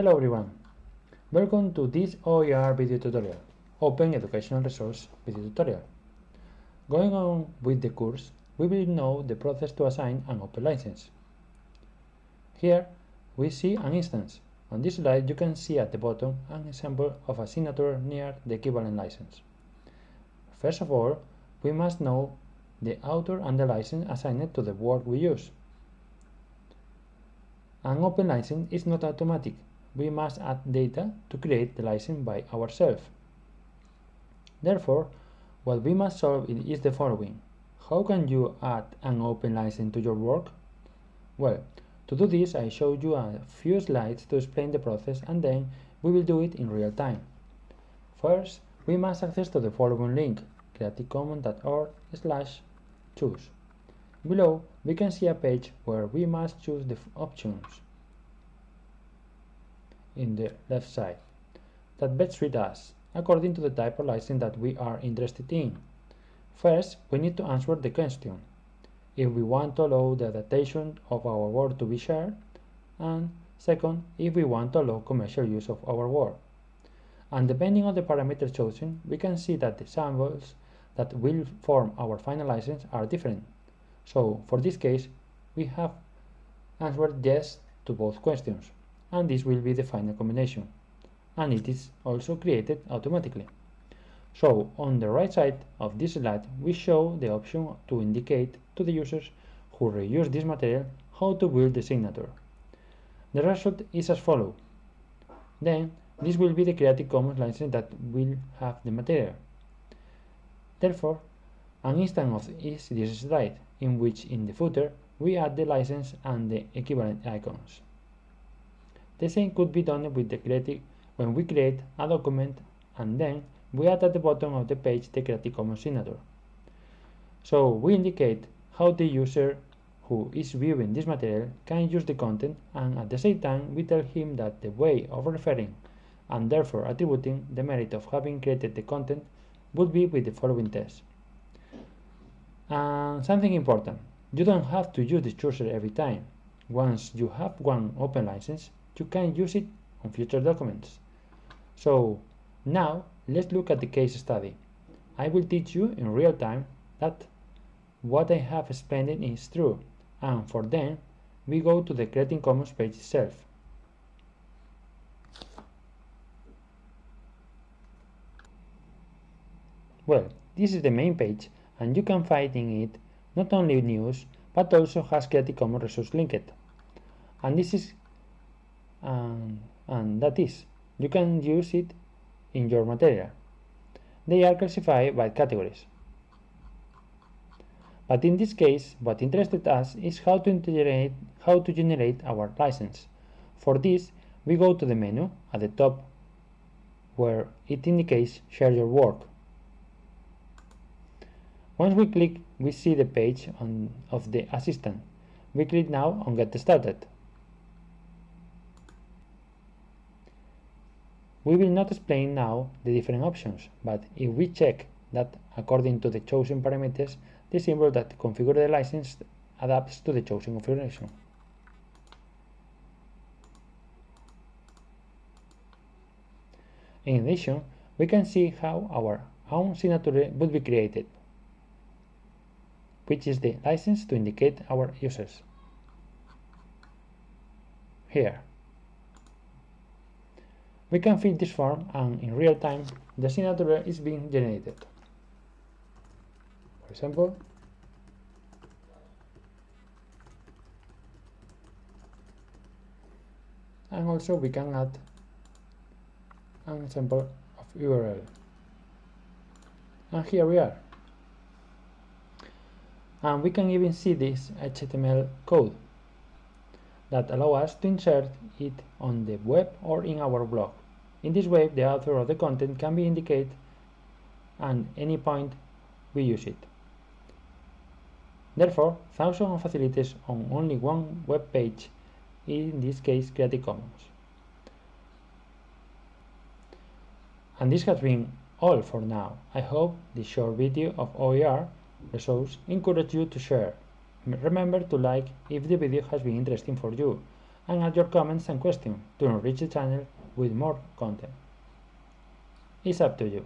Hello everyone! Welcome to this OER video tutorial, Open Educational Resource video tutorial. Going on with the course, we will know the process to assign an open license. Here we see an instance. On this slide you can see at the bottom an example of a signature near the equivalent license. First of all, we must know the author and the license assigned to the work we use. An open license is not automatic we must add data to create the license by ourselves. Therefore, what we must solve is the following. How can you add an open license to your work? Well, to do this I show you a few slides to explain the process and then we will do it in real time. First, we must access to the following link, creativecommons.org slash choose. Below, we can see a page where we must choose the options in the left side that suit us according to the type of license that we are interested in. First, we need to answer the question if we want to allow the adaptation of our work to be shared, and second, if we want to allow commercial use of our work. And depending on the parameters chosen, we can see that the symbols that will form our final license are different. So, for this case, we have answered yes to both questions and this will be the final combination and it is also created automatically. So on the right side of this slide we show the option to indicate to the users who reuse this material how to build the signature. The result is as follows. Then this will be the Creative Commons license that will have the material. Therefore, an instance of is this slide, in which in the footer we add the license and the equivalent icons. The same could be done with the creative when we create a document and then we add at the bottom of the page the Creative Commons signature. So we indicate how the user who is viewing this material can use the content and at the same time we tell him that the way of referring and therefore attributing the merit of having created the content would be with the following test. And something important, you don't have to use the chooser every time. Once you have one open license, you can use it on future documents. So now let's look at the case study. I will teach you in real time that what I have explained is true and for then we go to the Creative Commons page itself. Well, this is the main page and you can find in it not only news but also has Creative Commons resource linked. And this is and, and that is, you can use it in your material. They are classified by categories. But in this case, what interested us is how to generate, how to generate our license. For this, we go to the menu at the top where it indicates share your work. Once we click, we see the page on, of the assistant. We click now on get started. We will not explain now the different options, but if we check that according to the chosen parameters, the symbol that configure the license adapts to the chosen configuration. In addition, we can see how our own signature would be created, which is the license to indicate our users. Here. We can fill this form and in real time the signature is being generated. For example, and also we can add an example of URL. And here we are. And we can even see this HTML code that allow us to insert it on the web or in our blog. In this way, the author of the content can be indicated and any point we use it. Therefore, thousands of facilities on only one web page, in this case Creative Commons. And this has been all for now. I hope this short video of OER results encourage you to share. Remember to like if the video has been interesting for you and add your comments and questions to enrich the channel with more content. It's up to you.